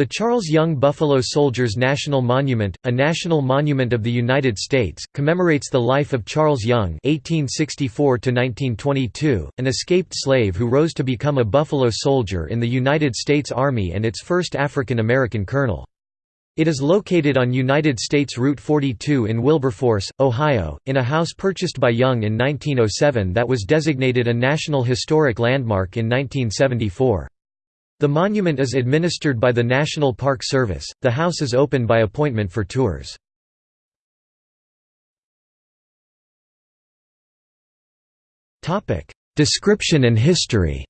The Charles Young Buffalo Soldiers National Monument, a national monument of the United States, commemorates the life of Charles Young (1864–1922), an escaped slave who rose to become a Buffalo Soldier in the United States Army and its first African American colonel. It is located on United States Route 42 in Wilberforce, Ohio, in a house purchased by Young in 1907 that was designated a National Historic Landmark in 1974. The monument is administered by the National Park Service. The house is open by appointment for tours. Topic: Description and history.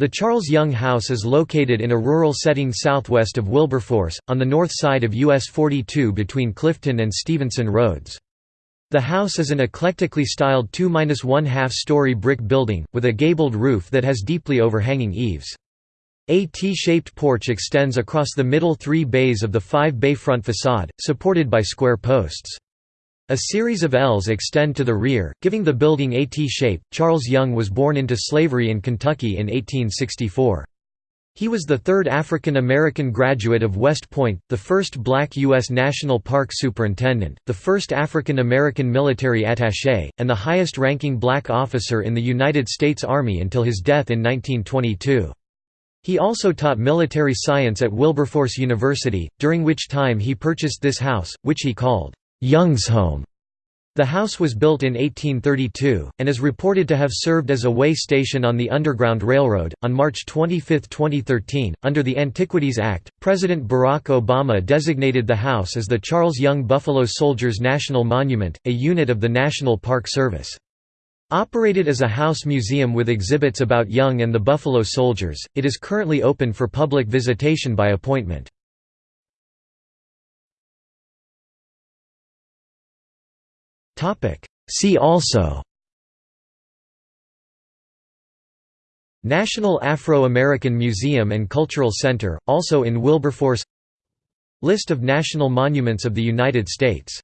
The Charles Young House is located in a rural setting southwest of Wilberforce, on the north side of US 42 between Clifton and Stevenson Roads. The house is an eclectically styled 2–1 half story brick building, with a gabled roof that has deeply overhanging eaves. A T-shaped porch extends across the middle three bays of the five-bay front facade, supported by square posts. A series of Ls extend to the rear, giving the building a T-shape. Charles Young was born into slavery in Kentucky in 1864. He was the third African American graduate of West Point, the first black U.S. National Park Superintendent, the first African American military attaché, and the highest-ranking black officer in the United States Army until his death in 1922. He also taught military science at Wilberforce University, during which time he purchased this house, which he called, "'Young's Home' The house was built in 1832, and is reported to have served as a way station on the Underground Railroad. On March 25, 2013, under the Antiquities Act, President Barack Obama designated the house as the Charles Young Buffalo Soldiers National Monument, a unit of the National Park Service. Operated as a house museum with exhibits about Young and the Buffalo Soldiers, it is currently open for public visitation by appointment. See also National Afro-American Museum and Cultural Center, also in Wilberforce List of national monuments of the United States